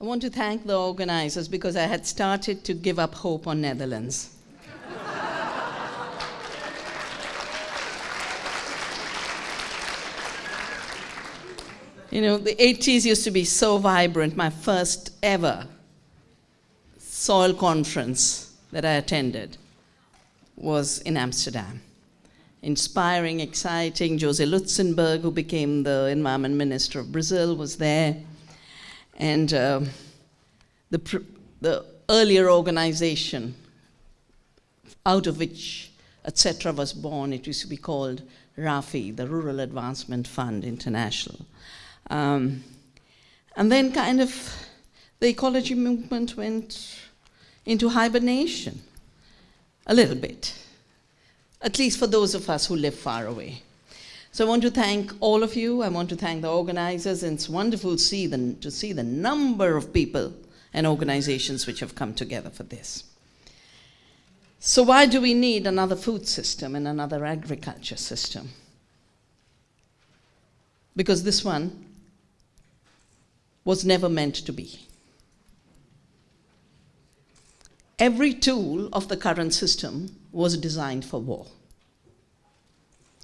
I want to thank the organizers because I had started to give up hope on Netherlands. you know, the 80s used to be so vibrant. My first ever soil conference that I attended was in Amsterdam. Inspiring, exciting. Jose Lutzenberger, who became the environment minister of Brazil, was there. And uh, the, the earlier organization out of which ETC was born, it used to be called RAFI, the Rural Advancement Fund International. Um, and then kind of the ecology movement went into hibernation a little bit, at least for those of us who live far away. So I want to thank all of you. I want to thank the organizers, and it's wonderful see the, to see the number of people and organizations which have come together for this. So why do we need another food system and another agriculture system? Because this one was never meant to be. Every tool of the current system was designed for war.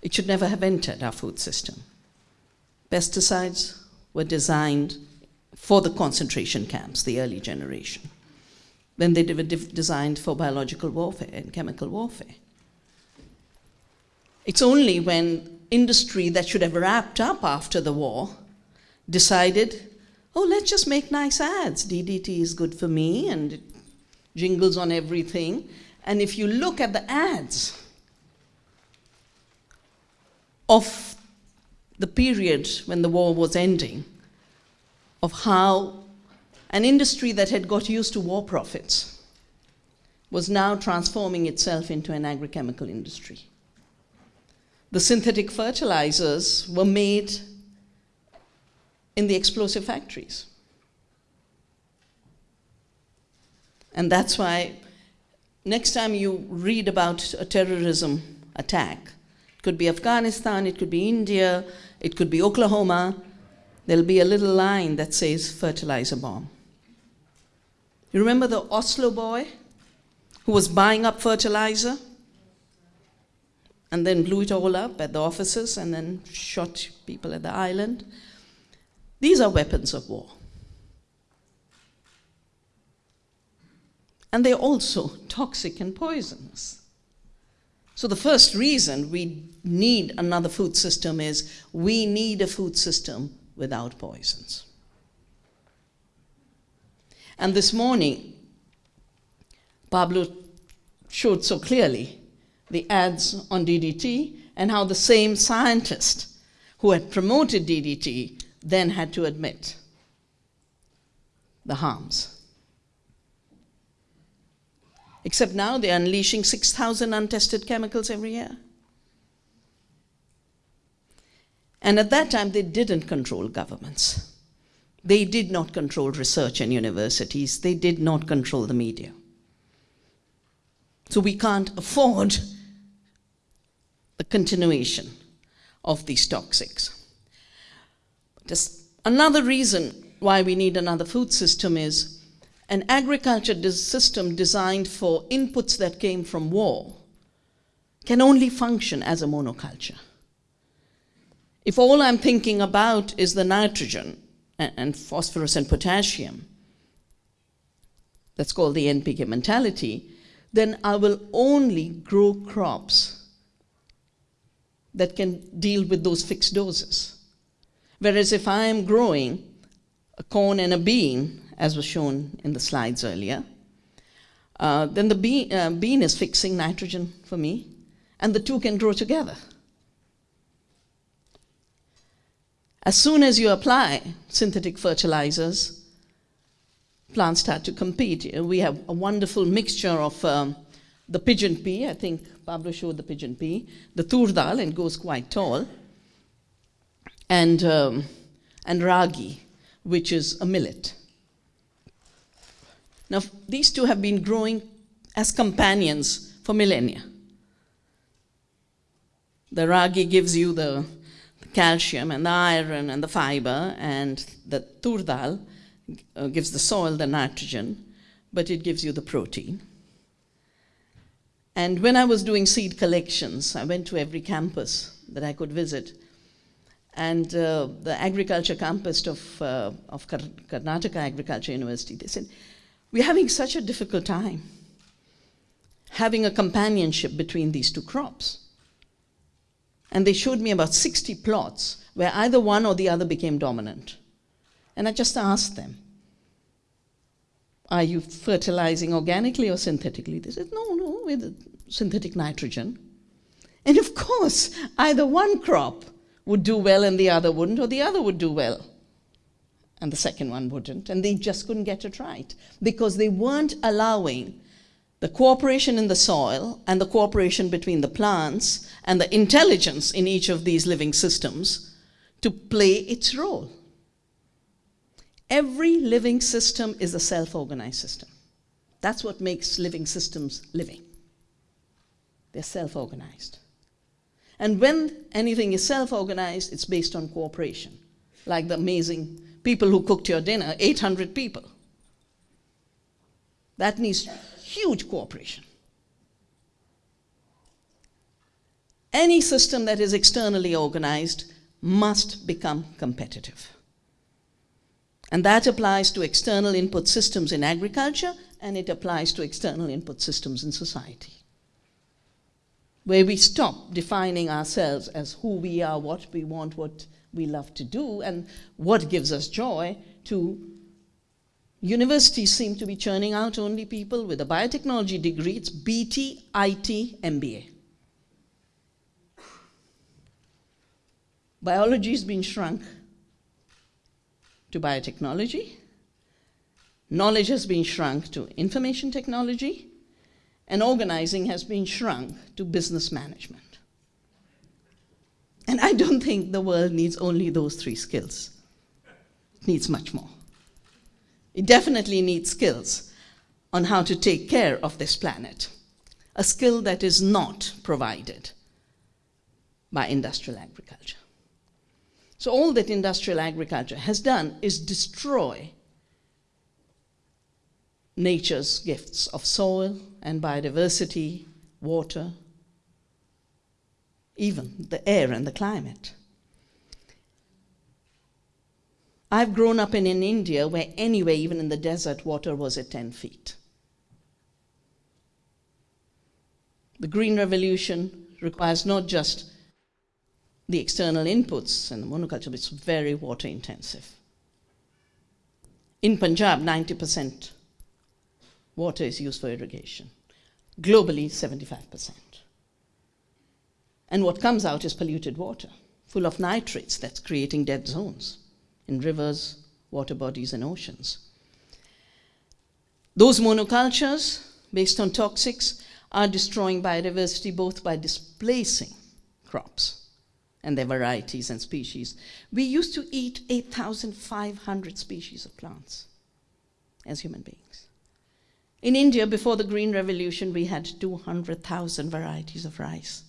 It should never have entered our food system. Pesticides were designed for the concentration camps, the early generation. Then they were designed for biological warfare and chemical warfare. It's only when industry that should have wrapped up after the war decided, oh, let's just make nice ads. DDT is good for me and it jingles on everything. And if you look at the ads of the period when the war was ending, of how an industry that had got used to war profits was now transforming itself into an agrochemical industry. The synthetic fertilizers were made in the explosive factories. And that's why next time you read about a terrorism attack, could be Afghanistan, it could be India, it could be Oklahoma, there'll be a little line that says fertilizer bomb. You remember the Oslo boy who was buying up fertilizer and then blew it all up at the offices and then shot people at the island? These are weapons of war. And they're also toxic and poisonous. So the first reason we need another food system is we need a food system without poisons. And this morning, Pablo showed so clearly the ads on DDT and how the same scientist who had promoted DDT then had to admit the harms. Except now they're unleashing 6,000 untested chemicals every year. And at that time, they didn't control governments. They did not control research and universities. They did not control the media. So we can't afford the continuation of these toxics. Just another reason why we need another food system is an agriculture system designed for inputs that came from war can only function as a monoculture. If all I'm thinking about is the nitrogen and phosphorus and potassium, that's called the NPK mentality, then I will only grow crops that can deal with those fixed doses. Whereas if I am growing a corn and a bean, as was shown in the slides earlier, uh, then the bean, uh, bean is fixing nitrogen for me, and the two can grow together. As soon as you apply synthetic fertilizers, plants start to compete. We have a wonderful mixture of um, the pigeon pea, I think Pablo showed the pigeon pea, the turdal, and goes quite tall, and, um, and ragi, which is a millet. Now, these two have been growing as companions for millennia. The ragi gives you the calcium and the iron and the fiber, and the turdal uh, gives the soil the nitrogen, but it gives you the protein. And when I was doing seed collections, I went to every campus that I could visit. And uh, the agriculture campus of, uh, of Karnataka Agriculture University, they said, we're having such a difficult time having a companionship between these two crops. And they showed me about 60 plots where either one or the other became dominant. And I just asked them, are you fertilizing organically or synthetically? They said, no, no, with synthetic nitrogen. And of course, either one crop would do well and the other wouldn't, or the other would do well and the second one wouldn't. And they just couldn't get it right because they weren't allowing the cooperation in the soil and the cooperation between the plants and the intelligence in each of these living systems to play its role. Every living system is a self-organized system. That's what makes living systems living. They're self-organized. And when anything is self-organized, it's based on cooperation, like the amazing people who cooked your dinner, 800 people. That needs huge cooperation. Any system that is externally organized must become competitive. And that applies to external input systems in agriculture, and it applies to external input systems in society. Where we stop defining ourselves as who we are, what we want, what we love to do, and what gives us joy, to universities seem to be churning out only people with a biotechnology degree. It's BT, IT, MBA. Biology has been shrunk to biotechnology. Knowledge has been shrunk to information technology. And organizing has been shrunk to business management. And I don't think the world needs only those three skills. It needs much more. It definitely needs skills on how to take care of this planet, a skill that is not provided by industrial agriculture. So all that industrial agriculture has done is destroy nature's gifts of soil and biodiversity, water, even the air and the climate. I've grown up in, in India where anyway, even in the desert, water was at 10 feet. The Green Revolution requires not just the external inputs and the monoculture, but it's very water intensive. In Punjab, 90% water is used for irrigation. Globally, 75%. And what comes out is polluted water, full of nitrates that's creating dead zones in rivers, water bodies, and oceans. Those monocultures, based on toxics, are destroying biodiversity both by displacing crops and their varieties and species. We used to eat 8,500 species of plants as human beings. In India, before the Green Revolution, we had 200,000 varieties of rice.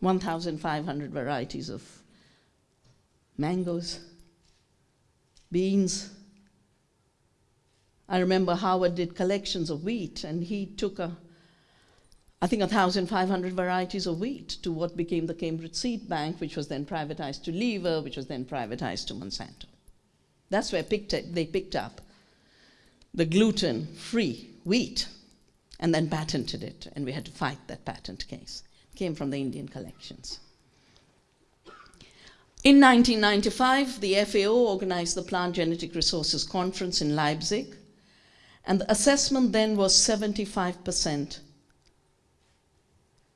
1,500 varieties of mangoes, beans. I remember Howard did collections of wheat, and he took a, I think, 1,500 varieties of wheat to what became the Cambridge Seed Bank, which was then privatized to Lever, which was then privatized to Monsanto. That's where picked it, they picked up the gluten-free wheat and then patented it, and we had to fight that patent case came from the Indian collections. In 1995, the FAO organized the Plant Genetic Resources Conference in Leipzig, and the assessment then was 75%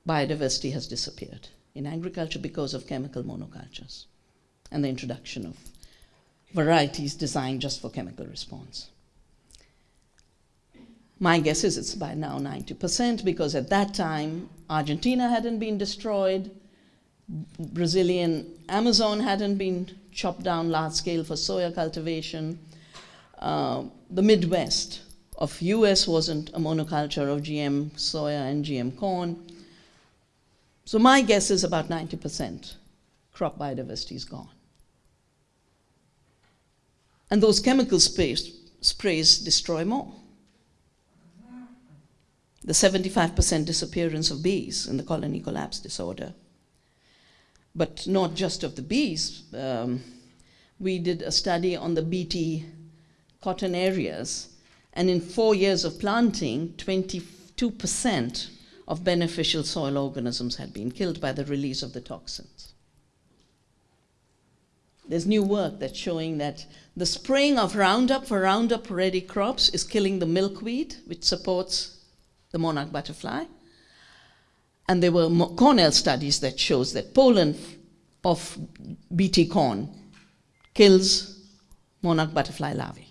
biodiversity has disappeared in agriculture because of chemical monocultures and the introduction of varieties designed just for chemical response. My guess is it's by now 90% because at that time, Argentina hadn't been destroyed, Brazilian Amazon hadn't been chopped down large scale for soya cultivation. Uh, the Midwest of US wasn't a monoculture of GM soya and GM corn. So my guess is about 90% crop biodiversity is gone. And those chemical sprays, sprays destroy more. The 75% disappearance of bees in the colony collapse disorder. But not just of the bees. Um, we did a study on the BT cotton areas, and in four years of planting, 22% of beneficial soil organisms had been killed by the release of the toxins. There's new work that's showing that the spraying of Roundup for Roundup ready crops is killing the milkweed, which supports the monarch butterfly. And there were Cornell studies that shows that pollen of BT corn kills monarch butterfly larvae.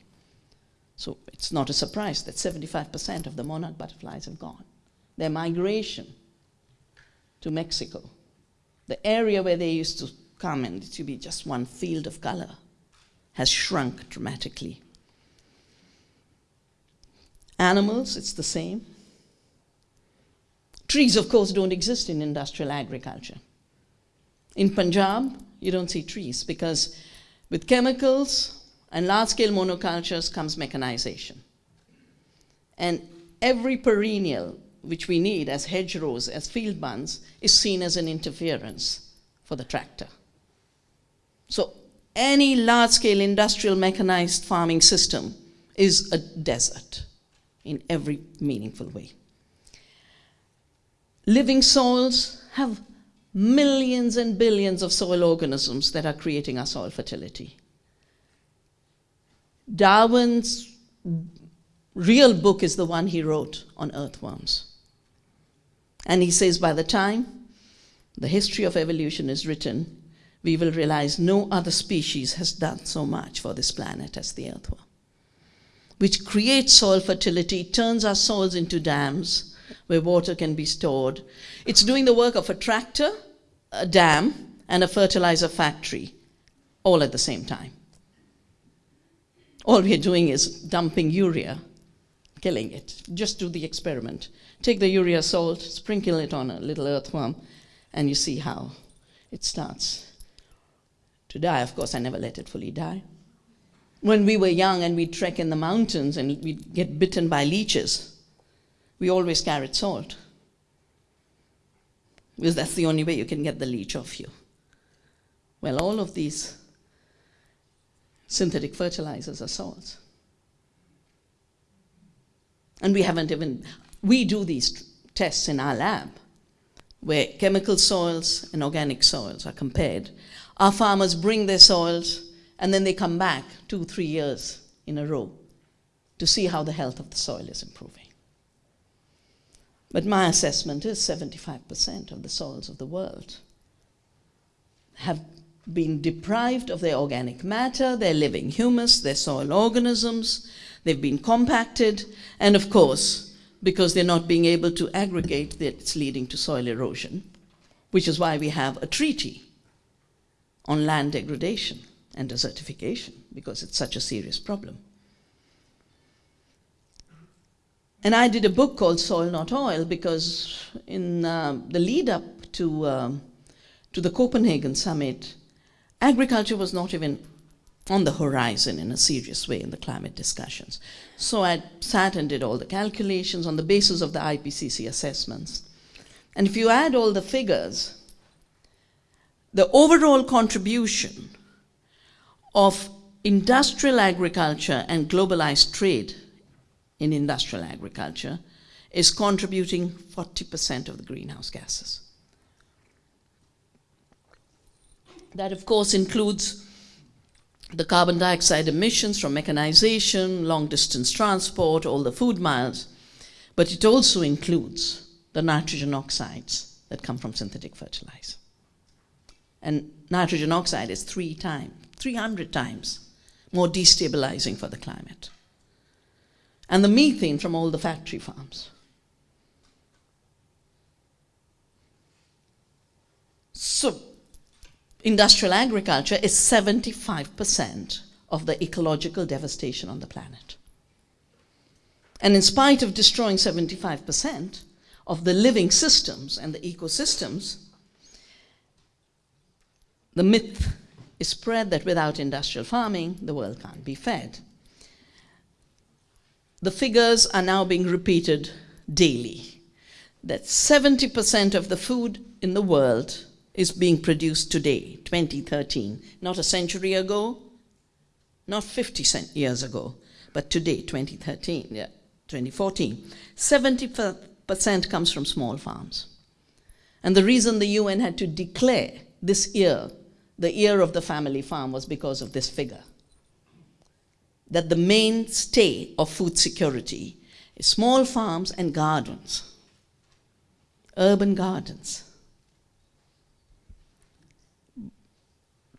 So it's not a surprise that 75% of the monarch butterflies have gone. Their migration to Mexico, the area where they used to come and to be just one field of color, has shrunk dramatically. Animals, it's the same. Trees, of course, don't exist in industrial agriculture. In Punjab, you don't see trees because with chemicals and large-scale monocultures comes mechanization. And every perennial which we need as hedgerows, as field bunds, is seen as an interference for the tractor. So any large-scale industrial mechanized farming system is a desert in every meaningful way. Living soils have millions and billions of soil organisms that are creating our soil fertility. Darwin's real book is the one he wrote on earthworms. And he says by the time the history of evolution is written, we will realize no other species has done so much for this planet as the earthworm, which creates soil fertility, turns our soils into dams where water can be stored. It's doing the work of a tractor, a dam, and a fertilizer factory all at the same time. All we're doing is dumping urea, killing it. Just do the experiment. Take the urea salt, sprinkle it on a little earthworm, and you see how it starts to die. Of course, I never let it fully die. When we were young and we'd trek in the mountains and we'd get bitten by leeches, we always carried salt. Because that's the only way you can get the leech off you. Well, all of these synthetic fertilizers are salts. And we haven't even, we do these tests in our lab where chemical soils and organic soils are compared. Our farmers bring their soils and then they come back two, three years in a row to see how the health of the soil is improving. But my assessment is 75% of the soils of the world have been deprived of their organic matter, their living humus, their soil organisms. They've been compacted, and of course, because they're not being able to aggregate, it's leading to soil erosion, which is why we have a treaty on land degradation and desertification, because it's such a serious problem. And I did a book called Soil Not Oil because in uh, the lead up to, uh, to the Copenhagen summit, agriculture was not even on the horizon in a serious way in the climate discussions. So I sat and did all the calculations on the basis of the IPCC assessments. And if you add all the figures, the overall contribution of industrial agriculture and globalized trade in industrial agriculture is contributing 40% of the greenhouse gases. That, of course, includes the carbon dioxide emissions from mechanization, long distance transport, all the food miles, but it also includes the nitrogen oxides that come from synthetic fertilizer. And nitrogen oxide is three times, 300 times more destabilizing for the climate and the methane from all the factory farms. So, industrial agriculture is 75% of the ecological devastation on the planet. And in spite of destroying 75% of the living systems and the ecosystems, the myth is spread that without industrial farming, the world can't be fed. The figures are now being repeated daily that 70% of the food in the world is being produced today, 2013, not a century ago, not 50 years ago, but today, 2013, yeah, 2014. 70% comes from small farms. And the reason the UN had to declare this year the year of the family farm was because of this figure. That the mainstay of food security is small farms and gardens, urban gardens.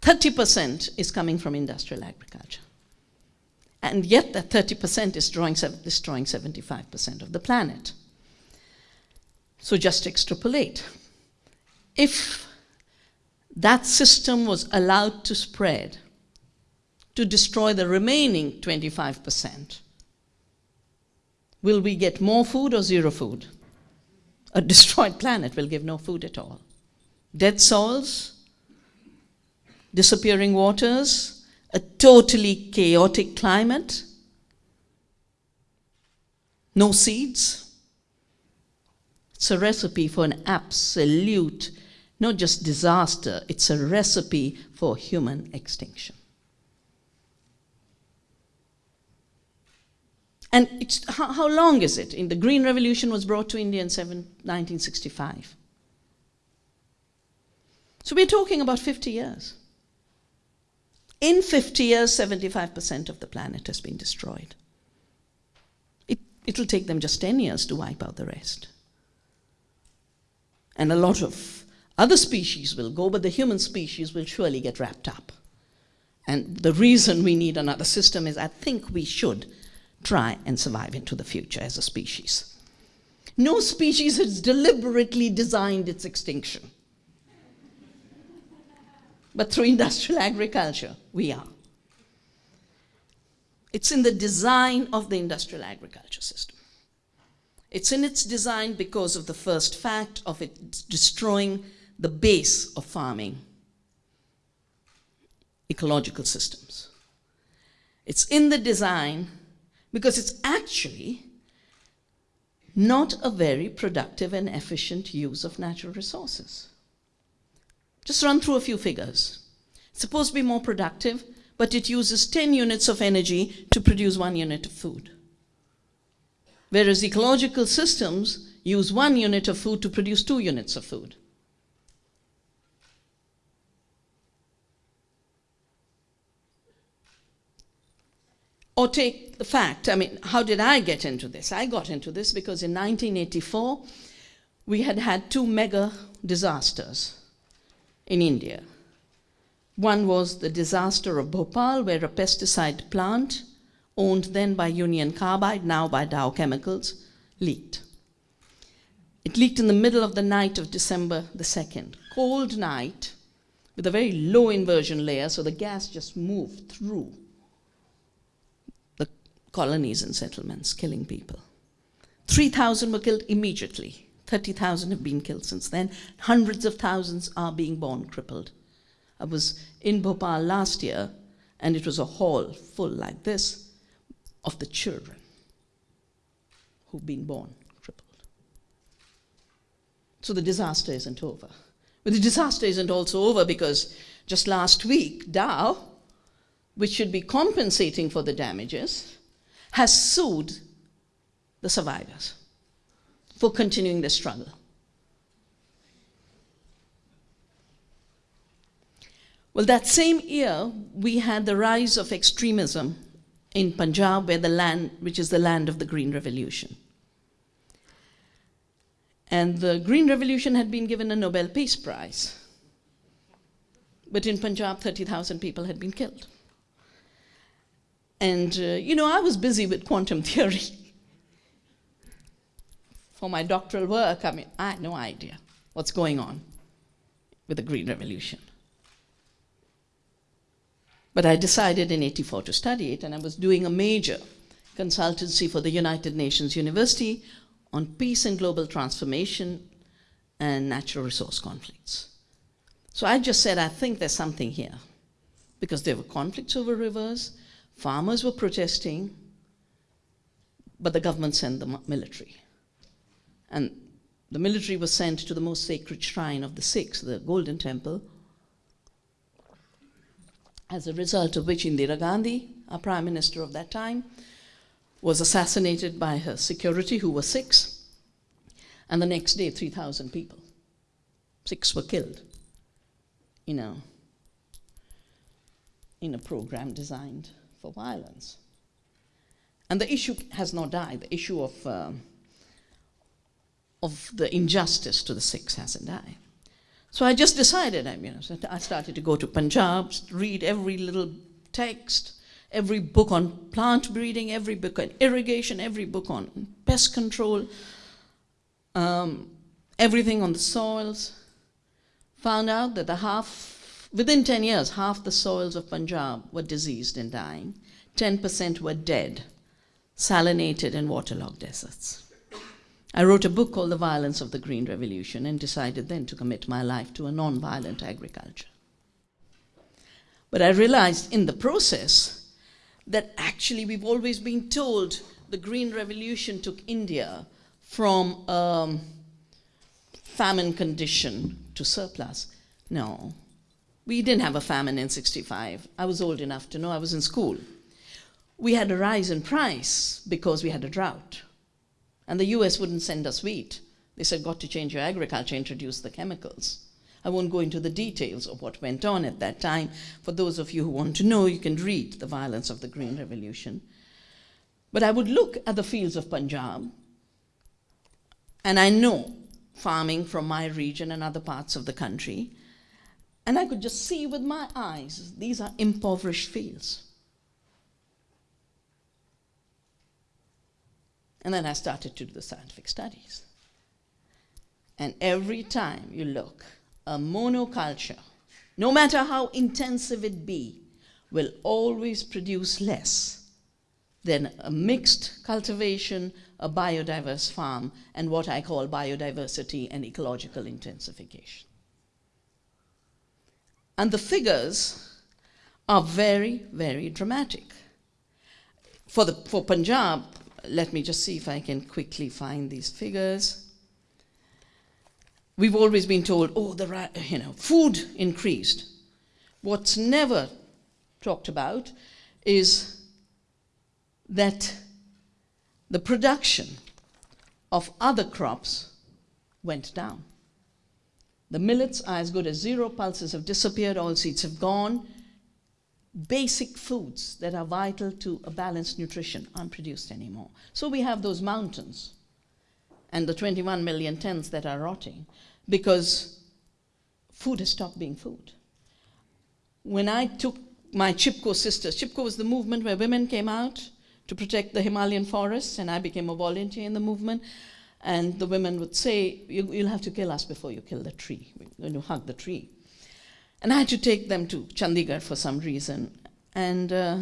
30% is coming from industrial agriculture. And yet that 30% is drawing, destroying 75% of the planet. So just extrapolate. If that system was allowed to spread to destroy the remaining 25%, will we get more food or zero food? A destroyed planet will give no food at all. Dead souls, disappearing waters, a totally chaotic climate, no seeds. It's a recipe for an absolute, not just disaster, it's a recipe for human extinction. And how, how, long is it? In the Green Revolution was brought to India in seven, 1965. So we're talking about 50 years. In 50 years, 75% of the planet has been destroyed. It, it'll take them just 10 years to wipe out the rest. And a lot of other species will go, but the human species will surely get wrapped up. And the reason we need another system is I think we should try and survive into the future as a species. No species has deliberately designed its extinction but through industrial agriculture, we are. It's in the design of the industrial agriculture system. It's in its design because of the first fact of it destroying the base of farming, ecological systems. It's in the design because it's actually not a very productive and efficient use of natural resources. Just run through a few figures. It's supposed to be more productive, but it uses 10 units of energy to produce one unit of food. Whereas ecological systems use one unit of food to produce two units of food. Or take the fact, I mean, how did I get into this? I got into this because in 1984, we had had two mega disasters in India. One was the disaster of Bhopal, where a pesticide plant, owned then by Union Carbide, now by Dow Chemicals, leaked. It leaked in the middle of the night of December the 2nd. Cold night, with a very low inversion layer, so the gas just moved through colonies and settlements, killing people. 3,000 were killed immediately. 30,000 have been killed since then. Hundreds of thousands are being born crippled. I was in Bhopal last year, and it was a hall full like this of the children who've been born crippled. So the disaster isn't over. But the disaster isn't also over because just last week, Dow, which should be compensating for the damages, has sued the survivors for continuing the struggle. Well, that same year, we had the rise of extremism in Punjab, where the land, which is the land of the Green Revolution. And the Green Revolution had been given a Nobel Peace Prize. But in Punjab, 30,000 people had been killed. And, uh, you know, I was busy with quantum theory for my doctoral work, I mean, I had no idea what's going on with the Green Revolution. But I decided in 84 to study it, and I was doing a major consultancy for the United Nations University on peace and global transformation and natural resource conflicts. So I just said, I think there's something here. because there were conflicts over rivers, farmers were protesting, but the government sent the military. And the military was sent to the most sacred shrine of the Sikhs, the Golden Temple, as a result of which Indira Gandhi, our prime minister of that time, was assassinated by her security, who were Sikhs, and the next day, 3,000 people, Sikhs were killed, you know, in a program designed for violence. And the issue has not died. The issue of, uh, of the injustice to the Sikhs hasn't died. So I just decided, I, so I started to go to Punjab, read every little text, every book on plant breeding, every book on irrigation, every book on pest control, um, everything on the soils. Found out that the half, within 10 years, half the soils of Punjab were diseased and dying. 10% were dead, salinated and waterlogged deserts. I wrote a book called The Violence of the Green Revolution and decided then to commit my life to a non-violent agriculture. But I realized in the process that actually we've always been told the Green Revolution took India from um, famine condition to surplus. No, we didn't have a famine in 65. I was old enough to know, I was in school. We had a rise in price because we had a drought. And the US wouldn't send us wheat. They said, got to change your agriculture, introduce the chemicals. I won't go into the details of what went on at that time. For those of you who want to know, you can read The Violence of the Green Revolution. But I would look at the fields of Punjab, and I know farming from my region and other parts of the country, and I could just see with my eyes, these are impoverished fields. And then I started to do the scientific studies. And every time you look, a monoculture, no matter how intensive it be, will always produce less than a mixed cultivation, a biodiverse farm, and what I call biodiversity and ecological intensification. And the figures are very, very dramatic. For, the, for Punjab, let me just see if I can quickly find these figures. We've always been told, oh, the you know, food increased. What's never talked about is that the production of other crops went down. The millets are as good as zero, pulses have disappeared, all seeds have gone, basic foods that are vital to a balanced nutrition aren't produced anymore. So we have those mountains and the 21 million tons that are rotting because food has stopped being food. When I took my Chipko sisters, Chipko was the movement where women came out to protect the Himalayan forests, and I became a volunteer in the movement. And the women would say, you, will have to kill us before you kill the tree. We're going to hug the tree. And I had to take them to Chandigarh for some reason. And uh,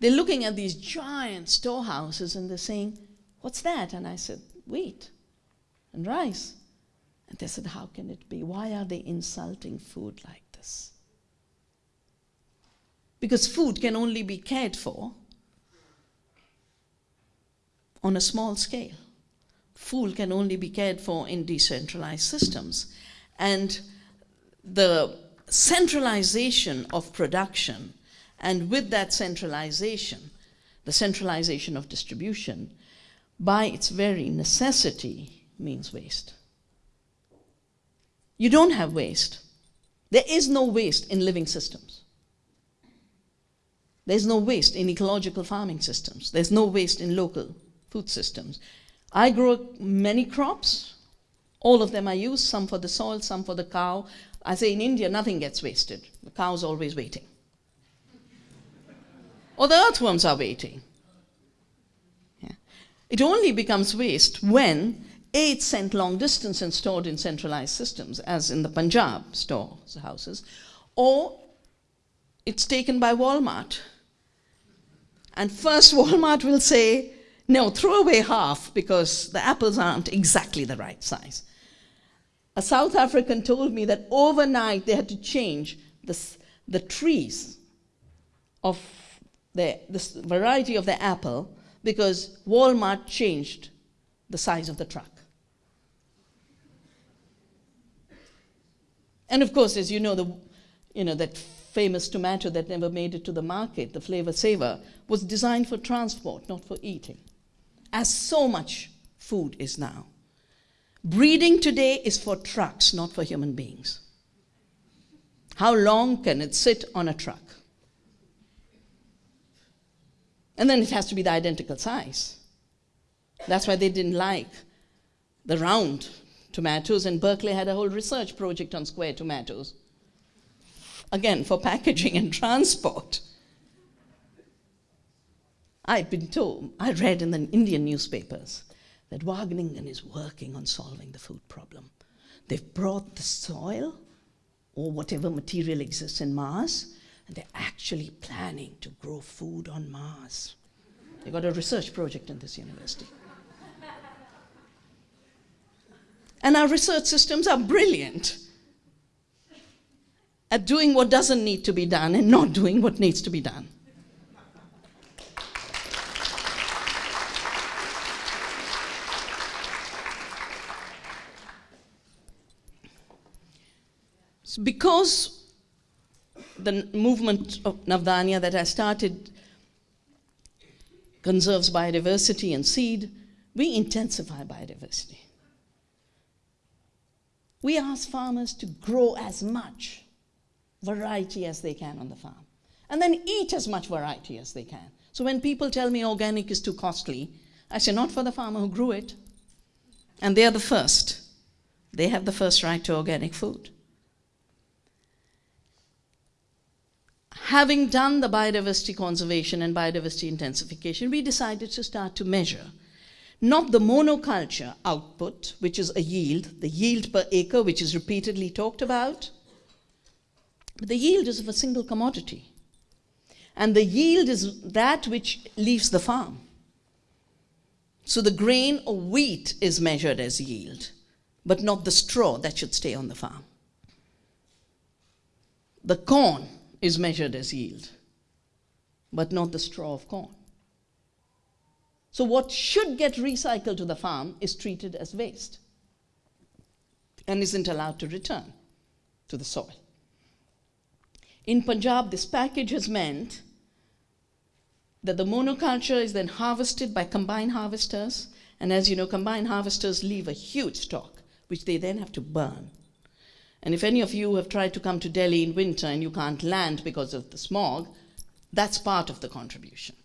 they're looking at these giant storehouses and they're saying, What's that? And I said, Wheat and rice. And they said, How can it be? Why are they insulting food like this? Because food can only be cared for on a small scale. Food can only be cared for in decentralized systems. And the centralization of production, and with that centralization, the centralization of distribution, by its very necessity, means waste. You don't have waste. There is no waste in living systems. There's no waste in ecological farming systems. There's no waste in local food systems. I grow many crops. All of them I use, some for the soil, some for the cow, I say in India, nothing gets wasted. The cow's always waiting. or the earthworms are waiting. Yeah. It only becomes waste when it's sent long distance and stored in centralized systems, as in the Punjab storehouses, or it's taken by Walmart. And first Walmart will say, no, throw away half because the apples aren't exactly the right size. A South African told me that overnight they had to change the, the trees of the, this variety of the apple because Walmart changed the size of the truck. And of course, as you know, the, you know, that famous tomato that never made it to the market, the flavor saver, was designed for transport, not for eating, as so much food is now. Breeding today is for trucks, not for human beings. How long can it sit on a truck? And then it has to be the identical size. That's why they didn't like the round tomatoes, and Berkeley had a whole research project on square tomatoes. Again, for packaging and transport. I've been told, I read in the Indian newspapers that Wageningen is working on solving the food problem. They've brought the soil or whatever material exists in Mars, and they're actually planning to grow food on Mars. They've got a research project in this university. And our research systems are brilliant at doing what doesn't need to be done and not doing what needs to be done. Because the movement of Navdanya that I started conserves biodiversity and seed, we intensify biodiversity. We ask farmers to grow as much variety as they can on the farm and then eat as much variety as they can. So when people tell me organic is too costly, I say, not for the farmer who grew it. And they are the first. They have the first right to organic food. Having done the biodiversity conservation and biodiversity intensification, we decided to start to measure not the monoculture output, which is a yield, the yield per acre, which is repeatedly talked about, but the yield is of a single commodity. And the yield is that which leaves the farm. So the grain or wheat is measured as yield, but not the straw that should stay on the farm. The corn is measured as yield, but not the straw of corn. So what should get recycled to the farm is treated as waste and isn't allowed to return to the soil. In Punjab, this package has meant that the monoculture is then harvested by combine harvesters, and as you know, combine harvesters leave a huge stock, which they then have to burn. And if any of you have tried to come to Delhi in winter and you can't land because of the smog, that's part of the contribution.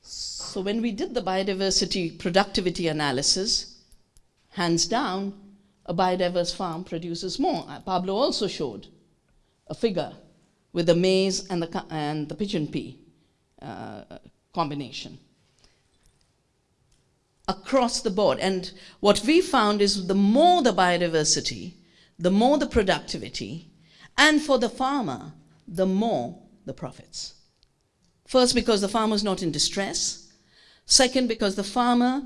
So when we did the biodiversity productivity analysis, hands down, a biodiverse farm produces more. Uh, Pablo also showed a figure with the maize and the, and the pigeon pea uh, combination across the board. And what we found is the more the biodiversity, the more the productivity, and for the farmer, the more the profits. First, because the farmer is not in distress. Second, because the farmer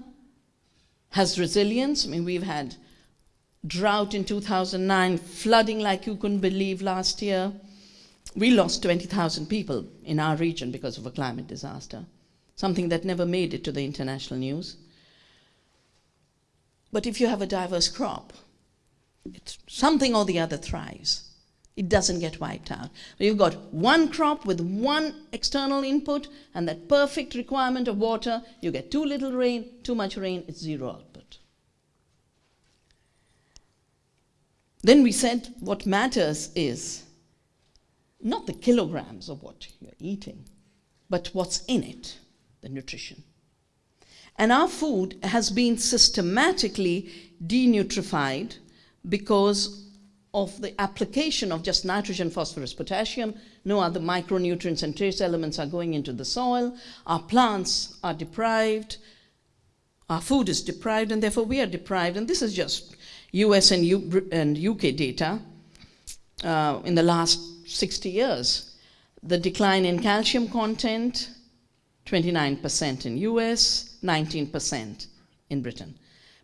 has resilience. I mean, we've had drought in 2009, flooding like you couldn't believe last year. We lost 20,000 people in our region because of a climate disaster, something that never made it to the international news. But if you have a diverse crop, something or the other thrives. It doesn't get wiped out. You've got one crop with one external input and that perfect requirement of water. You get too little rain, too much rain, it's zero output. Then we said what matters is not the kilograms of what you're eating, but what's in it, the nutrition. And our food has been systematically denutrified because of the application of just nitrogen, phosphorus, potassium. No other micronutrients and trace elements are going into the soil. Our plants are deprived. Our food is deprived, and therefore we are deprived. And this is just US and, U and UK data uh, in the last 60 years. The decline in calcium content, 29% in US, 19% in Britain.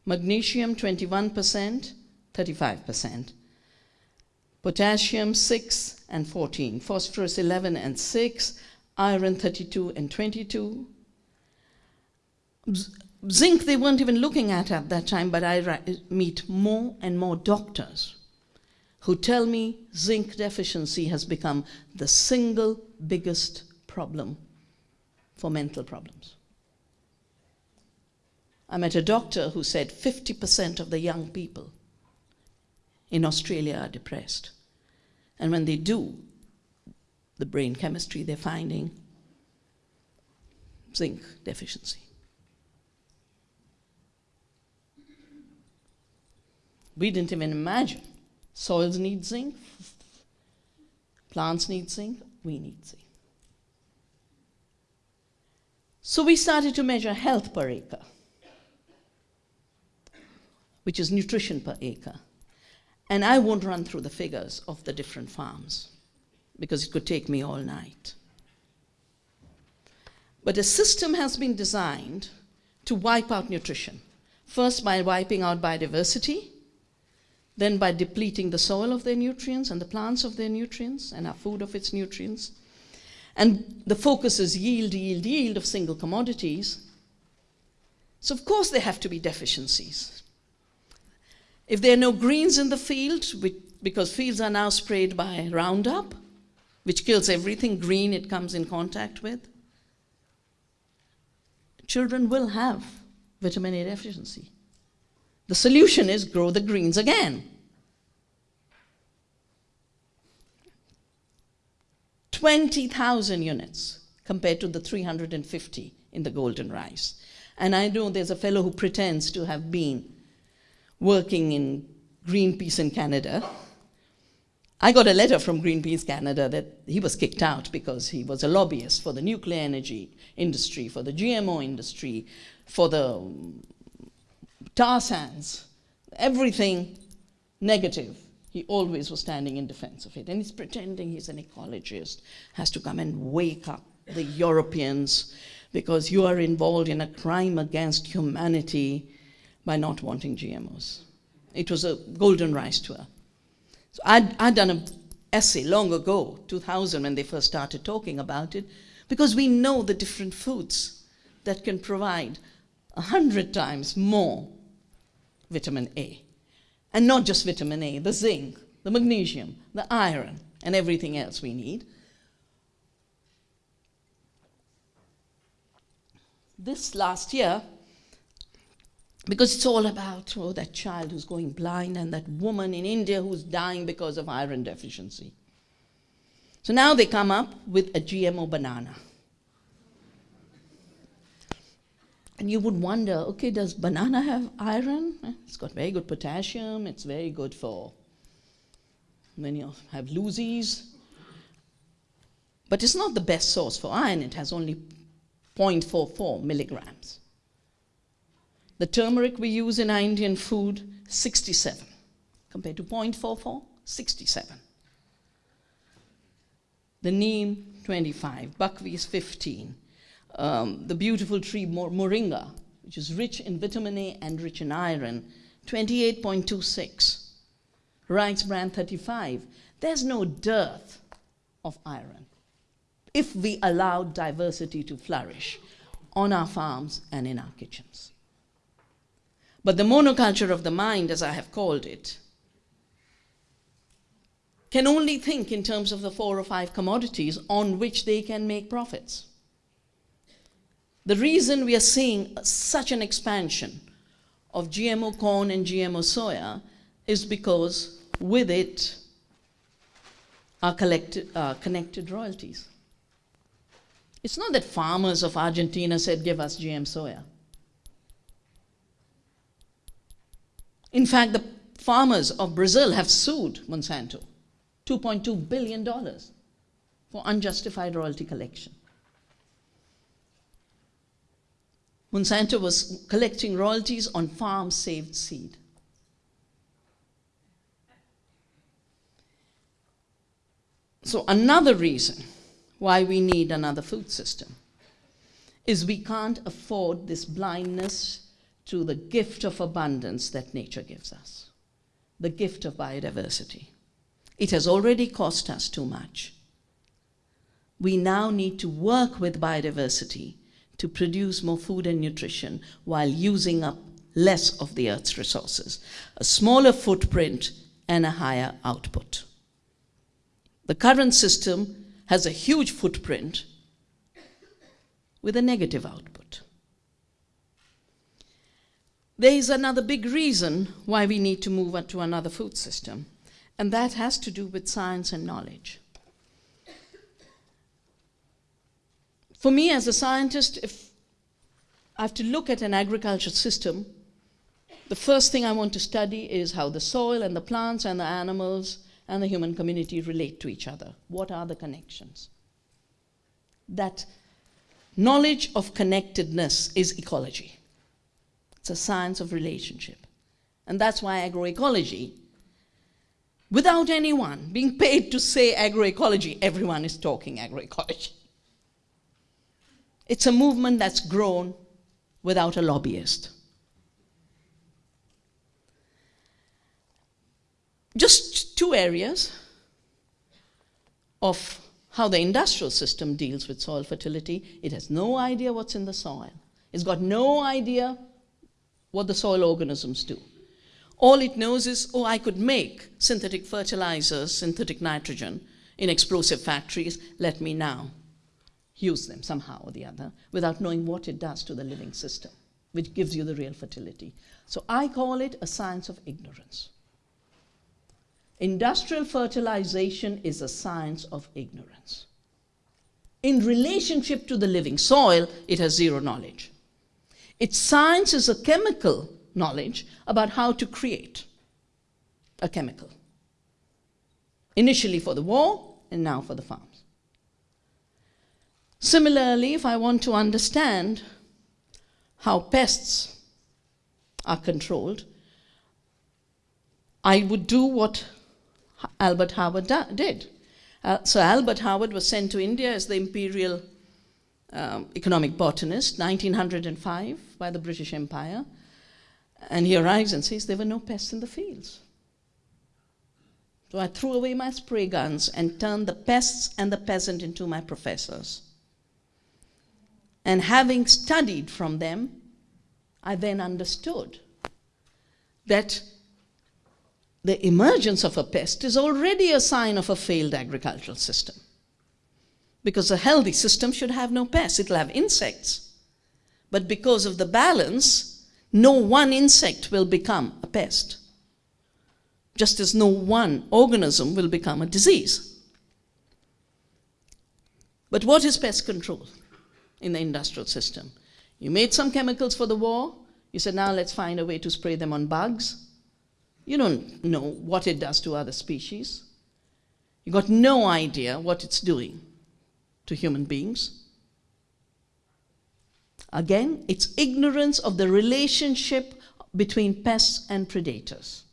Magnesium, 21%, 35%. potassium 6 and 14, phosphorus 11 and 6, iron 32 and 22. Zinc they weren't even looking at at that time, but I meet more and more doctors who tell me zinc deficiency has become the single biggest problem for mental problems. I met a doctor who said 50% of the young people in Australia are depressed. And when they do the brain chemistry, they're finding zinc deficiency. We didn't even imagine. Soils need zinc, plants need zinc, we need zinc. So we started to measure health per acre, which is nutrition per acre. And I won't run through the figures of the different farms because it could take me all night. But a system has been designed to wipe out nutrition. First, by wiping out biodiversity, then by depleting the soil of their nutrients and the plants of their nutrients and our food of its nutrients. And the focus is yield, yield, yield of single commodities. So, of course, there have to be deficiencies. If there are no greens in the field, because fields are now sprayed by Roundup, which kills everything green it comes in contact with, children will have vitamin A deficiency. The solution is grow the greens again. 20,000 units compared to the 350 in the golden rice. And I know there's a fellow who pretends to have been working in Greenpeace in Canada. I got a letter from Greenpeace Canada that he was kicked out because he was a lobbyist for the nuclear energy industry, for the GMO industry, for the um, tar sands, everything negative. He always was standing in defense of it. And he's pretending he's an ecologist, has to come and wake up the Europeans because you are involved in a crime against humanity by not wanting GMOs. It was a golden rice tour. So I'd, I'd done an essay long ago, 2000, when they first started talking about it, because we know the different foods that can provide a hundred times more vitamin A. And not just vitamin A, the zinc, the magnesium, the iron, and everything else we need. This last year, because it's all about oh, that child who's going blind and that woman in India who's dying because of iron deficiency. So now they come up with a GMO banana. And you would wonder, okay, does banana have iron? It's got very good potassium. It's very good for when you have loosies. But it's not the best source for iron. It has only 0.44 milligrams. The turmeric we use in Indian food, 67. Compared to 0.44, 67. The neem, 25. Buckwheat is 15 um, the beautiful tree moringa, which is rich in vitamin A and rich in iron, 28.26. Rice bran 35. There's no dearth of iron if we allow diversity to flourish on our farms and in our kitchens. But the monoculture of the mind, as I have called it, can only think in terms of the four or five commodities on which they can make profits. The reason we are seeing such an expansion of GMO corn and GMO soya is because with it are collected, uh, connected royalties. It's not that farmers of Argentina said, give us GM soya. In fact, the farmers of Brazil have sued Monsanto $2.2 billion for unjustified royalty collection. Monsanto was collecting royalties on farm saved seed. So, another reason why we need another food system is we can't afford this blindness to the gift of abundance that nature gives us, the gift of biodiversity. It has already cost us too much. We now need to work with biodiversity to produce more food and nutrition while using up less of the Earth's resources, a smaller footprint and a higher output. The current system has a huge footprint with a negative output. There is another big reason why we need to move on to another food system, and that has to do with science and knowledge. For me as a scientist, if I have to look at an agriculture system, the first thing I want to study is how the soil and the plants and the animals and the human community relate to each other. What are the connections? That knowledge of connectedness is ecology. It's a science of relationship. And that's why agroecology, without anyone being paid to say agroecology, everyone is talking agroecology. It's a movement that's grown without a lobbyist. Just two areas of how the industrial system deals with soil fertility. It has no idea what's in the soil. It's got no idea what the soil organisms do. All it knows is, oh, I could make synthetic fertilizers, synthetic nitrogen in explosive factories. Let me now use them somehow or the other without knowing what it does to the living system, which gives you the real fertility. So I call it a science of ignorance. Industrial fertilization is a science of ignorance. In relationship to the living soil, it has zero knowledge. Its science is a chemical knowledge about how to create a chemical. Initially for the war, and now for the farms. Similarly, if I want to understand how pests are controlled, I would do what Albert Howard did. Uh, so Albert Howard was sent to India as the imperial um, economic botanist, 1905, by the British Empire. And he arrives and says there were no pests in the fields. So I threw away my spray guns and turned the pests and the peasant into my professors. And having studied from them, I then understood that the emergence of a pest is already a sign of a failed agricultural system. Because a healthy system should have no pests, it'll have insects. But because of the balance, no one insect will become a pest, just as no one organism will become a disease. But what is pest control in the industrial system? You made some chemicals for the war, you said, now let's find a way to spray them on bugs. You don't know what it does to other species. You got no idea what it's doing to human beings. Again, it's ignorance of the relationship between pests and predators.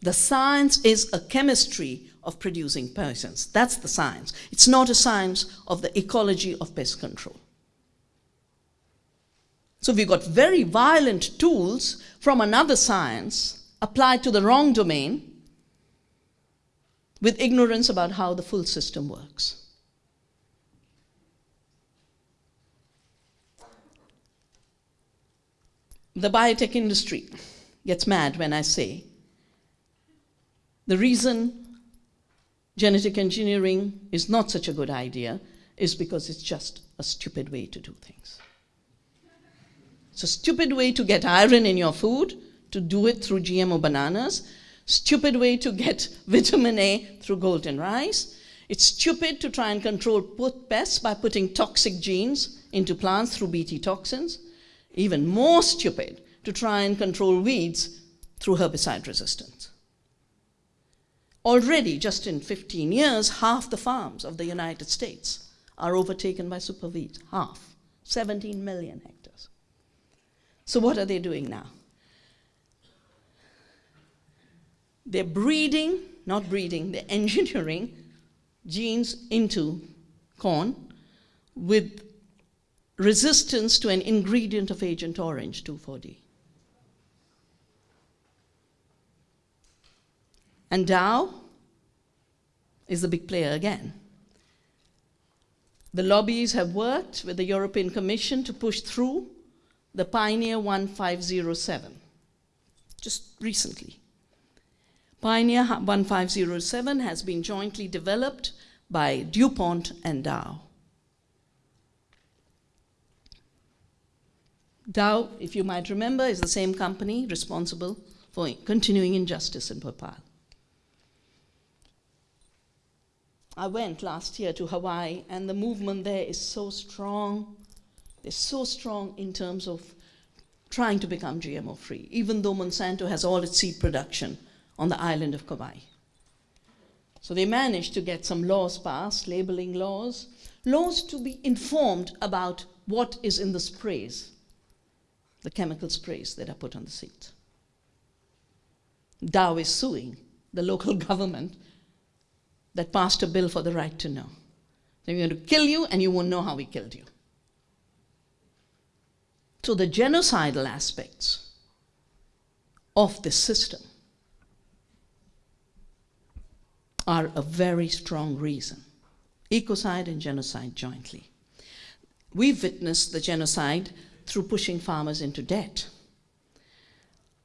The science is a chemistry of producing poisons. That's the science. It's not a science of the ecology of pest control. So we've got very violent tools from another science applied to the wrong domain with ignorance about how the full system works. The biotech industry gets mad when I say the reason genetic engineering is not such a good idea is because it's just a stupid way to do things. It's a stupid way to get iron in your food to do it through GMO bananas. Stupid way to get vitamin A through golden rice. It's stupid to try and control pests by putting toxic genes into plants through Bt toxins. Even more stupid to try and control weeds through herbicide resistance. Already, just in 15 years, half the farms of the United States are overtaken by superweeds. Half. 17 million hectares. So what are they doing now? They're breeding, not breeding, they're engineering genes into corn with resistance to an ingredient of Agent Orange 2,4-D. And Dow is the big player again. The lobbies have worked with the European Commission to push through the Pioneer 1507, just recently. Pioneer 1507 has been jointly developed by DuPont and Dow. Dow, if you might remember, is the same company responsible for continuing injustice in Bhopal. I went last year to Hawaii, and the movement there is so strong. They're so strong in terms of trying to become GMO free, even though Monsanto has all its seed production on the island of Kauai. So they managed to get some laws passed, labeling laws, laws to be informed about what is in the sprays, the chemical sprays that are put on the seeds. Dow is suing the local government that passed a bill for the right to know. They're going to kill you and you won't know how we killed you. So the genocidal aspects of this system are a very strong reason. Ecocide and genocide jointly. We've witnessed the genocide through pushing farmers into debt.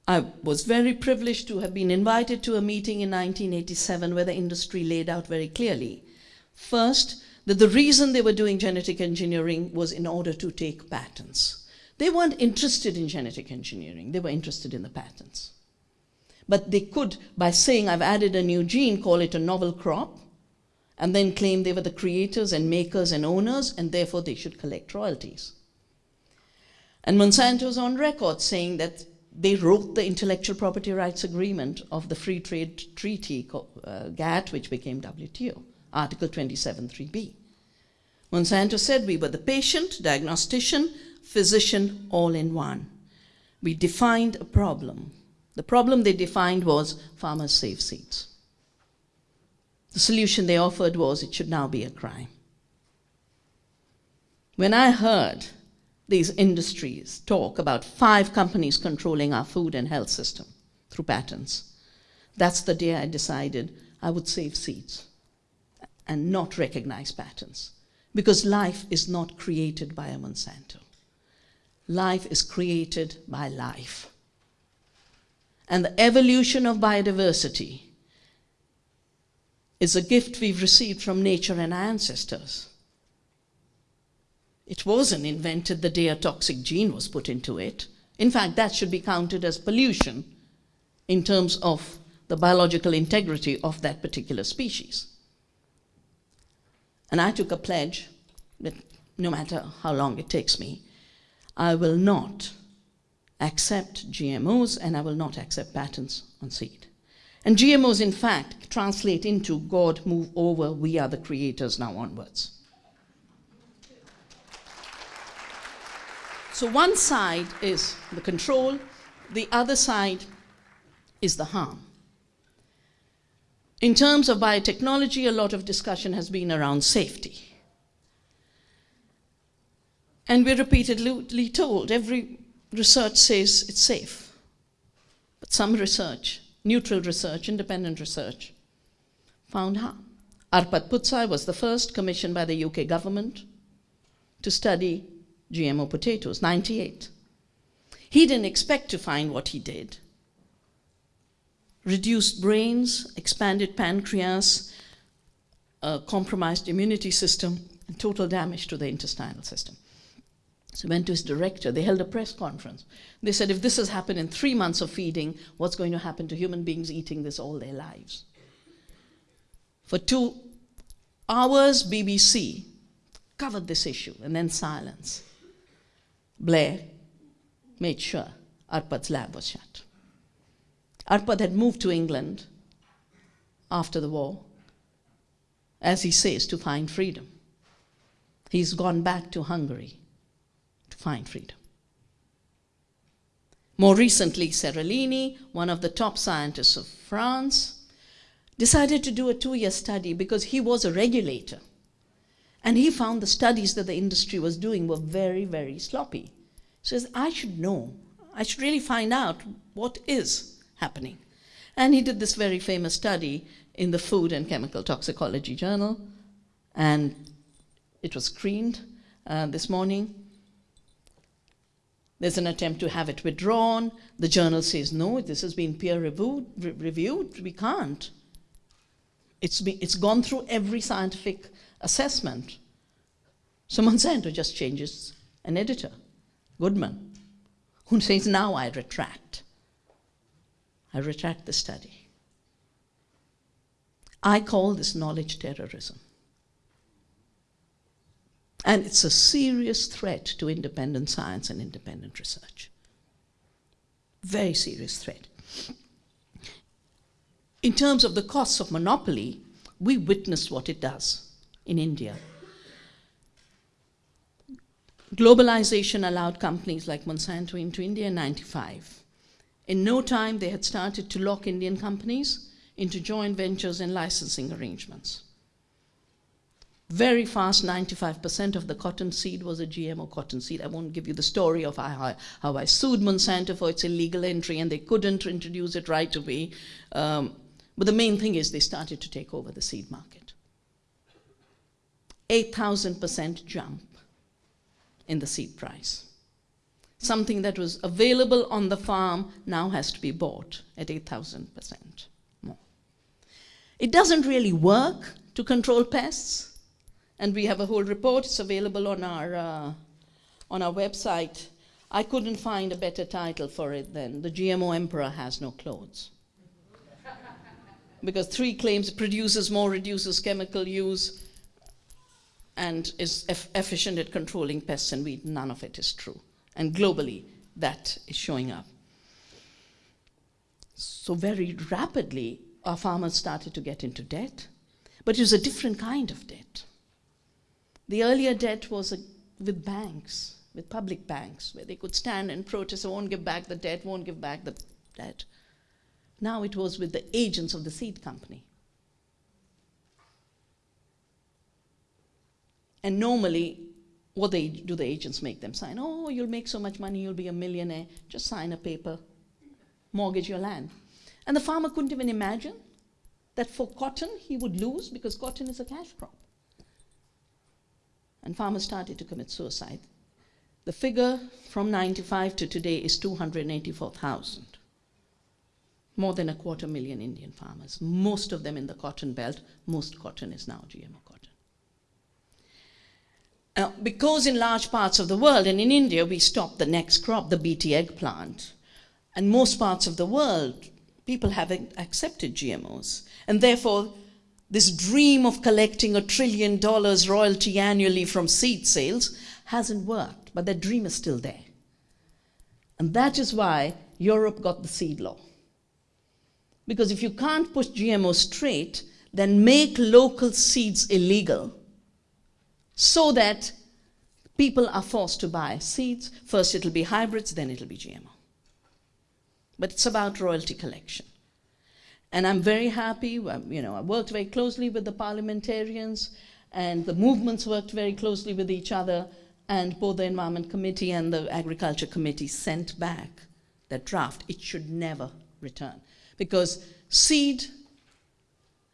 I was very privileged to have been invited to a meeting in 1987 where the industry laid out very clearly. First, that the reason they were doing genetic engineering was in order to take patents. They weren't interested in genetic engineering, they were interested in the patents. But they could, by saying, I've added a new gene, call it a novel crop, and then claim they were the creators and makers and owners, and therefore they should collect royalties. And Monsanto Monsanto's on record saying that they wrote the intellectual property rights agreement of the Free Trade Treaty, uh, GATT, which became WTO, Article 27.3b. Monsanto said we were the patient, diagnostician, physician, all in one. We defined a problem. The problem they defined was farmers save seeds. The solution they offered was it should now be a crime. When I heard these industries talk about five companies controlling our food and health system through patents. That's the day I decided I would save seeds and not recognize patents. Because life is not created by a Monsanto. Life is created by life. And the evolution of biodiversity is a gift we've received from nature and our ancestors. It wasn't invented the day a toxic gene was put into it. In fact, that should be counted as pollution in terms of the biological integrity of that particular species. And I took a pledge that no matter how long it takes me, I will not accept GMOs and I will not accept patents on seed. And GMOs, in fact, translate into God move over, we are the creators now onwards. So one side is the control, the other side is the harm. In terms of biotechnology, a lot of discussion has been around safety. And we're repeatedly told every research says it's safe. But some research, neutral research, independent research, found harm. Arpad Pusztai was the first commissioned by the UK government to study GMO potatoes, 98. He didn't expect to find what he did. Reduced brains, expanded pancreas, a compromised immunity system, and total damage to the intestinal system. So he went to his director. They held a press conference. They said, if this has happened in three months of feeding, what's going to happen to human beings eating this all their lives? For two hours, BBC covered this issue, and then silence. Blair made sure Arpad's lab was shut. Arpad had moved to England after the war, as he says, to find freedom. He's gone back to Hungary to find freedom. More recently, Seralini, one of the top scientists of France, decided to do a two-year study because he was a regulator and he found the studies that the industry was doing were very, very sloppy. He says, I should know. I should really find out what is happening. And he did this very famous study in the Food and Chemical Toxicology Journal, and it was screened uh, this morning. There's an attempt to have it withdrawn. The journal says, no, this has been peer reviewed, re reviewed. we can't. It's, be, it's gone through every scientific assessment. So Monsanto just changes an editor, Goodman, who says, now I retract. I retract the study. I call this knowledge terrorism. And it's a serious threat to independent science and independent research. Very serious threat. In terms of the costs of monopoly, we witnessed what it does in India. Globalization allowed companies like Monsanto into India in 95. In no time, they had started to lock Indian companies into joint ventures and licensing arrangements. Very fast, 95% of the cotton seed was a GMO cotton seed. I won't give you the story of how, how I sued Monsanto for its illegal entry and they couldn't introduce it right away. Um, but the main thing is they started to take over the seed market. 8,000% jump in the seed price. Something that was available on the farm now has to be bought at 8,000% more. It doesn't really work to control pests. And we have a whole report, it's available on our, uh, on our website. I couldn't find a better title for it than The GMO Emperor Has No Clothes. because three claims produces more, reduces chemical use, and is eff efficient at controlling pests and weeds. None of it is true. And globally, that is showing up. So very rapidly, our farmers started to get into debt, but it was a different kind of debt. The earlier debt was a, with banks, with public banks, where they could stand and protest, I won't give back the debt, won't give back the debt. Now it was with the agents of the seed company. And normally, what they, do the agents make them sign? Oh, you'll make so much money, you'll be a millionaire. Just sign a paper, mortgage your land. And the farmer couldn't even imagine that for cotton he would lose because cotton is a cash crop and farmers started to commit suicide. The figure from 95 to today is 284,000. More than a quarter million Indian farmers, most of them in the cotton belt. Most cotton is now GMO cotton. Because in large parts of the world, and in India, we stopped the next crop, the BT eggplant, and most parts of the world, people have accepted GMOs. And therefore, this dream of collecting a trillion dollars royalty annually from seed sales hasn't worked, but that dream is still there. And that is why Europe got the seed law. Because if you can't push GMO straight, then make local seeds illegal so that people are forced to buy seeds. First it'll be hybrids, then it'll be GMO. But it's about royalty collection. And I'm very happy, um, you know, I worked very closely with the parliamentarians and the movements worked very closely with each other and both the Environment Committee and the Agriculture Committee sent back that draft. It should never return because seed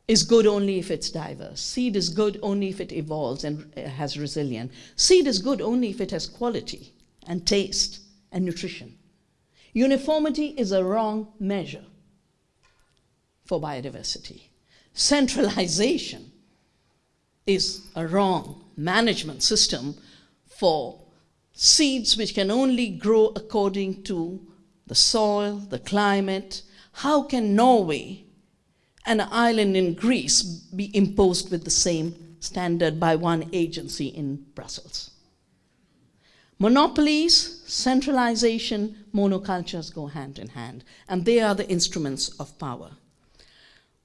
is good only if it's diverse. Seed is good only if it evolves and uh, has resilience. Seed is good only if it has quality and taste and nutrition. Uniformity is a wrong measure for biodiversity. Centralization is a wrong management system for seeds which can only grow according to the soil, the climate. How can Norway, an island in Greece, be imposed with the same standard by one agency in Brussels? Monopolies, centralization, monocultures go hand in hand, and they are the instruments of power.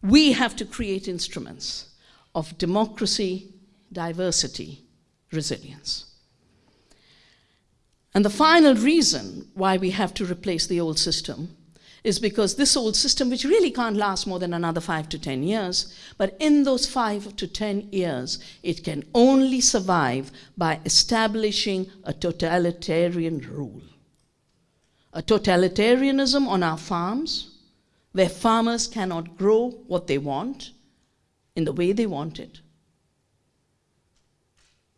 We have to create instruments of democracy, diversity, resilience. And the final reason why we have to replace the old system is because this old system, which really can't last more than another five to 10 years, but in those five to 10 years, it can only survive by establishing a totalitarian rule. A totalitarianism on our farms, where farmers cannot grow what they want in the way they want it.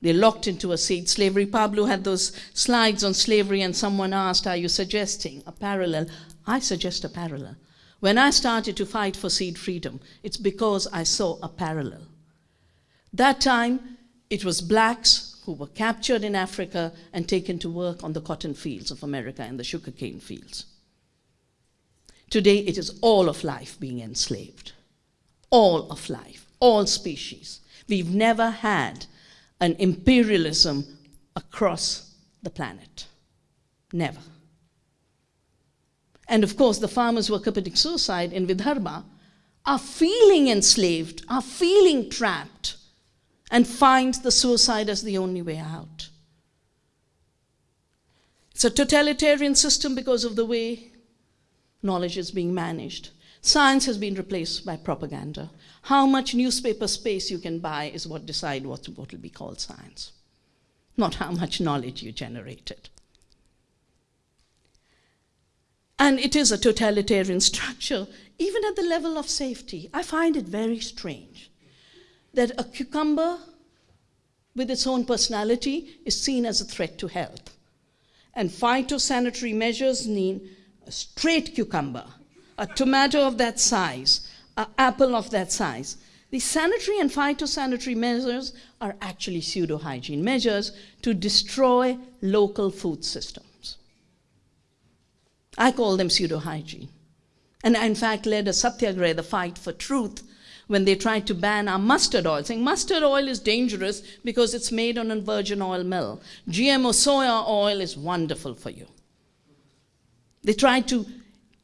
They're locked into a seed Slavery. Pablo had those slides on slavery, and someone asked, Are you suggesting a parallel? I suggest a parallel. When I started to fight for seed freedom, it's because I saw a parallel. That time, it was blacks who were captured in Africa and taken to work on the cotton fields of America and the sugarcane fields. Today, it is all of life being enslaved. All of life, all species. We've never had an imperialism across the planet. Never. And of course, the farmers who are committing suicide in Vidarbha are feeling enslaved, are feeling trapped, and find the suicide as the only way out. It's a totalitarian system because of the way knowledge is being managed. Science has been replaced by propaganda. How much newspaper space you can buy is what decide what, what will be called science, not how much knowledge you generated. And it is a totalitarian structure, even at the level of safety. I find it very strange that a cucumber with its own personality is seen as a threat to health. And phytosanitary measures mean a straight cucumber a tomato of that size, an apple of that size. The sanitary and phytosanitary measures are actually pseudo hygiene measures to destroy local food systems. I call them pseudo hygiene. And I, in fact, led a satyagraha, the fight for truth, when they tried to ban our mustard oil, saying mustard oil is dangerous because it's made on a virgin oil mill. GMO soya oil is wonderful for you. They tried to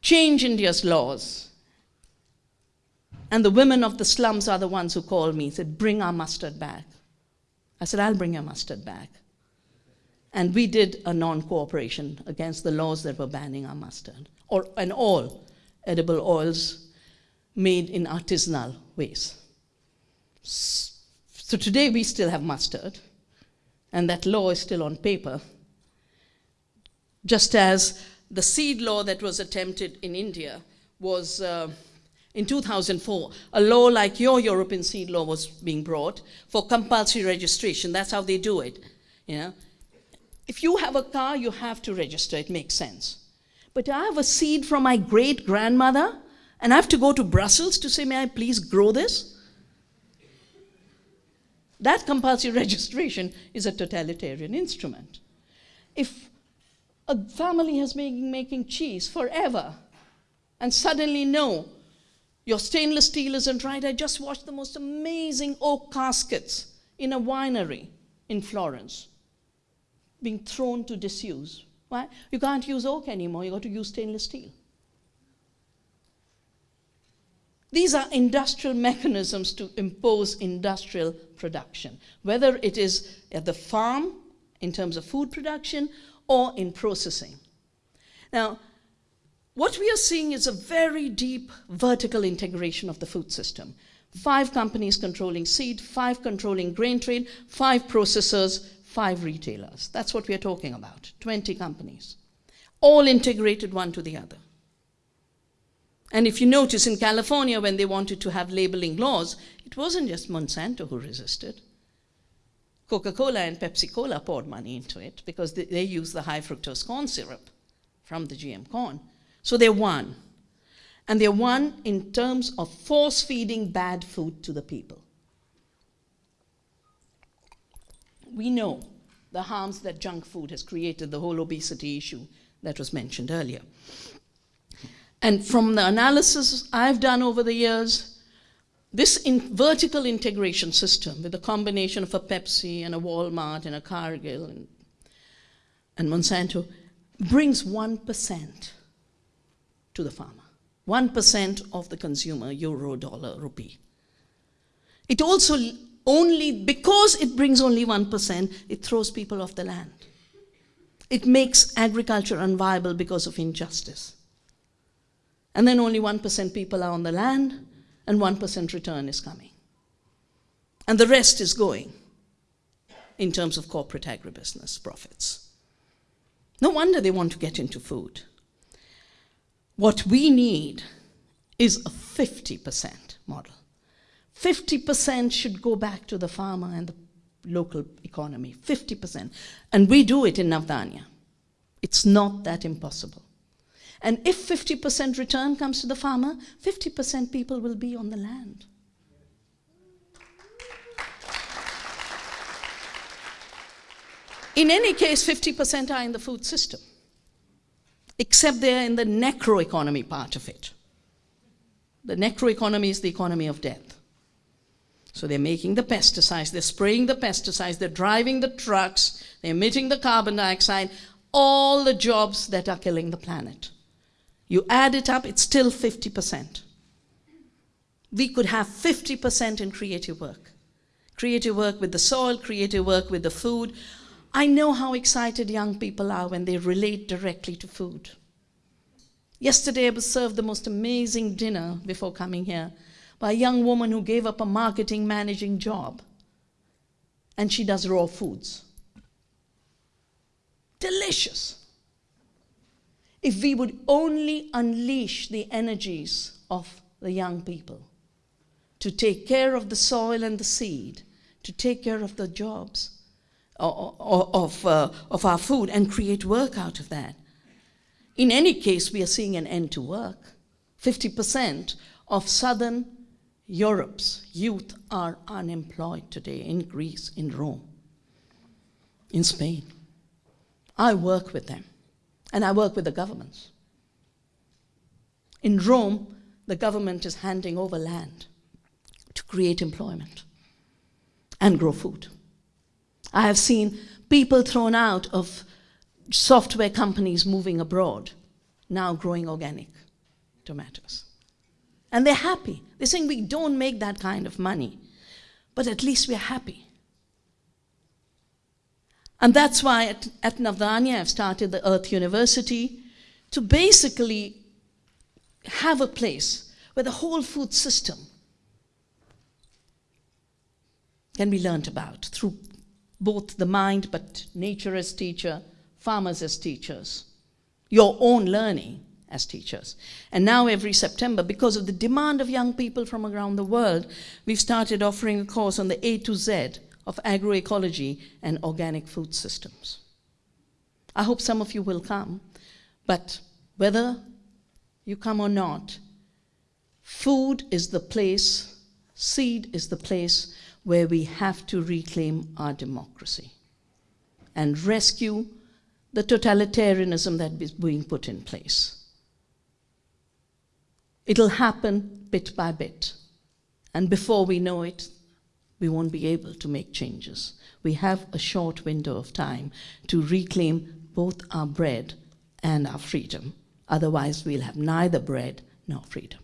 change India's laws. And the women of the slums are the ones who called me, said, Bring our mustard back. I said, I'll bring your mustard back. And we did a non cooperation against the laws that were banning our mustard, or, and all edible oils made in artisanal ways. So today we still have mustard, and that law is still on paper. Just as the seed law that was attempted in India was uh, in 2004. A law like your European seed law was being brought for compulsory registration. That's how they do it. You know? If you have a car, you have to register. It makes sense. But I have a seed from my great grandmother, and I have to go to Brussels to say, May I please grow this? That compulsory registration is a totalitarian instrument. If a family has been making cheese forever, and suddenly, no, your stainless steel isn't right. I just watched the most amazing oak caskets in a winery in Florence being thrown to disuse. Why? You can't use oak anymore, you've got to use stainless steel. These are industrial mechanisms to impose industrial production, whether it is at the farm in terms of food production or in processing. Now, what we are seeing is a very deep vertical integration of the food system. Five companies controlling seed, five controlling grain trade, five processors, five retailers. That's what we are talking about 20 companies, all integrated one to the other. And if you notice in California, when they wanted to have labeling laws, it wasn't just Monsanto who resisted. Coca Cola and Pepsi Cola poured money into it because they, they use the high fructose corn syrup from the GM corn. So they won. And they won in terms of force feeding bad food to the people. We know the harms that junk food has created, the whole obesity issue that was mentioned earlier. And from the analysis I've done over the years, this in vertical integration system with a combination of a Pepsi and a Walmart and a Cargill and, and Monsanto brings 1% to the farmer. 1% of the consumer, euro, dollar, rupee. It also only, because it brings only 1%, it throws people off the land. It makes agriculture unviable because of injustice. And then only 1% people are on the land, and 1% return is coming. And the rest is going in terms of corporate agribusiness profits. No wonder they want to get into food. What we need is a 50% model. 50% should go back to the farmer and the local economy. 50%. And we do it in Navdanya. It's not that impossible. And if 50% return comes to the farmer, 50% people will be on the land. In any case, 50% are in the food system, except they're in the necroeconomy part of it. The necroeconomy is the economy of death. So they're making the pesticides, they're spraying the pesticides, they're driving the trucks, they're emitting the carbon dioxide, all the jobs that are killing the planet. You add it up, it's still 50%. We could have 50% in creative work. Creative work with the soil, creative work with the food, I know how excited young people are when they relate directly to food. Yesterday, I was served the most amazing dinner before coming here by a young woman who gave up a marketing managing job. And she does raw foods. Delicious. If we would only unleash the energies of the young people to take care of the soil and the seed, to take care of the jobs, of, uh, of our food and create work out of that. In any case, we are seeing an end to work. 50% of southern Europe's youth are unemployed today in Greece, in Rome, in Spain. I work with them, and I work with the governments. In Rome, the government is handing over land to create employment and grow food. I have seen people thrown out of software companies moving abroad, now growing organic tomatoes. And they're happy. They're saying we don't make that kind of money, but at least we're happy. And that's why at, at Navdanya I've started the Earth University to basically have a place where the whole food system can be learnt about through both the mind, but nature as teacher, farmers as teachers, your own learning as teachers. And now every September, because of the demand of young people from around the world, we've started offering a course on the A to Z of agroecology and organic food systems. I hope some of you will come, but whether you come or not, food is the place, seed is the place where we have to reclaim our democracy and rescue the totalitarianism that is being put in place. It'll happen bit by bit. And before we know it, we won't be able to make changes. We have a short window of time to reclaim both our bread and our freedom. Otherwise, we'll have neither bread nor freedom.